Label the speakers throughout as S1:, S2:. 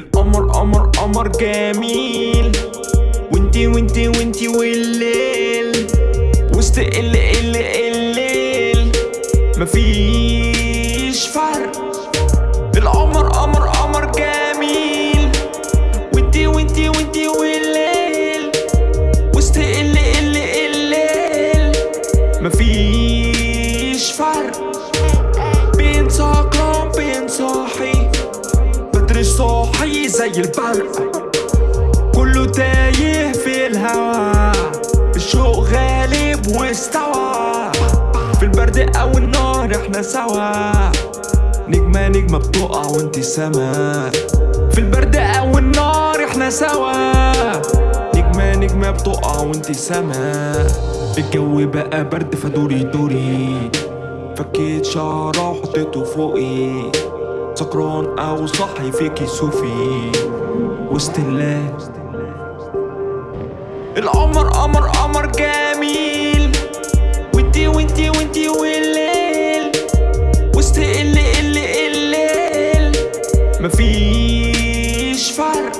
S1: قمر قمر جميل. وانتي وانتي وانتي والليل. وسط ال ال الليل مفيش فرق. القمر قمر قمر جميل. وانتي وانتي وانتي والليل. وسط ال ال الليل مفيش فرق. بين سكران بين صاحي. بدري صاحي. زي البرق كله تايه في الهوا. الشوق غالب واستوى. في البرد أو النار إحنا سوا. نجمة نجمة بتقع وانت سما. في البرد أو النار إحنا سوا. نجمة نجمة بتقع وانت سما. الجو بقى برد فدوري دوري. فكيت شعرة وحطيته فوقي. سكران أو صاحي فيكي صوفي. وسط الله القمر قمر قمر جميل. وانتي وانتي وانتي والليل. وسط ال ال الليل. مفيش فرق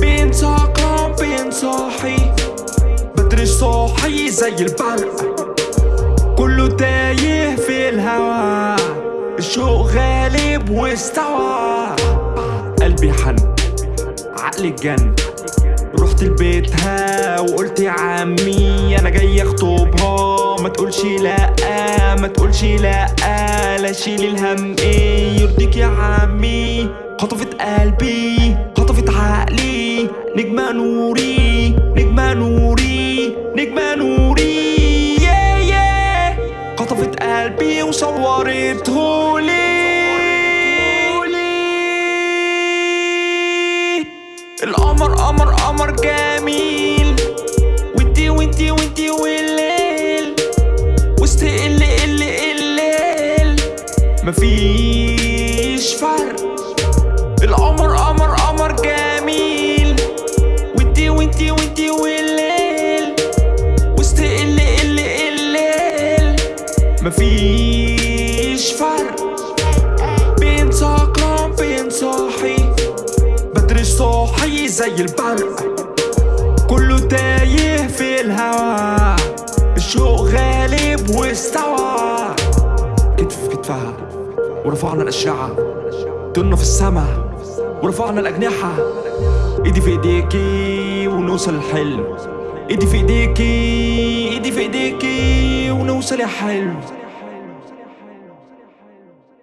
S1: بين سكران بين صاحي. بدري صاحي زي البرق. كله تايه في الهوا الشوق غالب واستوى. قلبي حن عقلي جن. رحت لبيتها وقلت يا عمي أنا جاي أخطبها. ما تقولش لأ ما تقولش لأ لا شيل الهم. إيه يرضيك يا عمي؟ خطفت قلبي خطفت عقلي. نجمة نوري نجمة نوري. مفيش فرق. القمر قمر قمر جميل. وانتي وانتي وانتي والليل. وسط ال ال الليل مفيش فرق. بين سكران بين صاحي. بدري صاحي زي البرق. كله تايه في الهوا الشوق غالب واستوى. كتف في كتفها ورفعنا الأشعة طرنا في السما ورفعنا الأجنحة. إيدي في إيديكي ونوصل الحلم. إيدي في إيديكي إيدي في إيديكي ونوصل يا حلم.